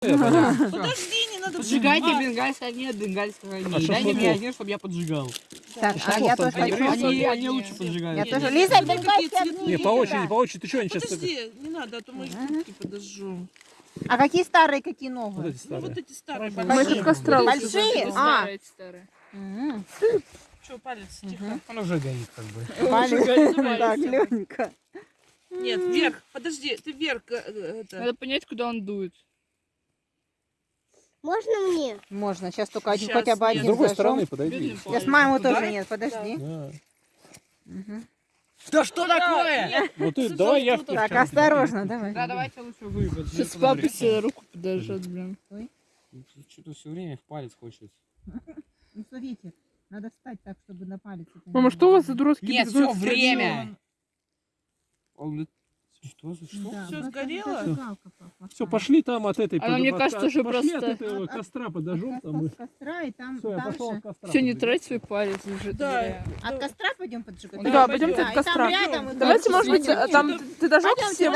Понял. Подожди, не надо Поджигайте поджигать. бенгальского огня, бенгальского огня. А Дай мне огня, чтобы я поджигал. Так, а я тоже Они, хочу. они, они лучше поджигают. Я тоже. Лиза, огни. цветные. Не, по очереди, по очереди. Ты что, они сейчас... Подожди, не надо, а то мы штуки подожжу. А какие старые, какие Вот новые? эти Ну старые. вот эти старые Мы большие. тут костра Большие? А. Старые, Что, палец, тихо. Он уже горит как бы. Валя. Так, Ленька. Нет, вверх, подожди, ты вверх. э, э, это. Надо понять, куда он дует. Можно мне? Можно, сейчас только один, Щас, хотя бы нет. С один другой зажжем. стороны подойди. Сейчас палец. маму Туда? тоже нет, подожди. Да. Что такое? Ну ты, Слушай, давай я Так, осторожно, давай. Да, давайте лучше вы. Сейчас папа себе руку подожжет, блин. Что-то все время в палец хочет. Ну, смотрите, надо встать так, чтобы на палец. Мама, что у вас за было. дурацкий Нет, все, время. Он Что за что? Да, просто сгорело? Все, пошли там от этой... Под- мне от- кажется, от- уже пошли просто- от этого От- от- костра От подожжем там. кос- костра и там Все, я пошел от костра. Все, не трать свой палец уже. Да. От костра пойдем поджигать? Да, Да, пойдем. пойдемте от костра. Давайте, может быть, там ты дожег все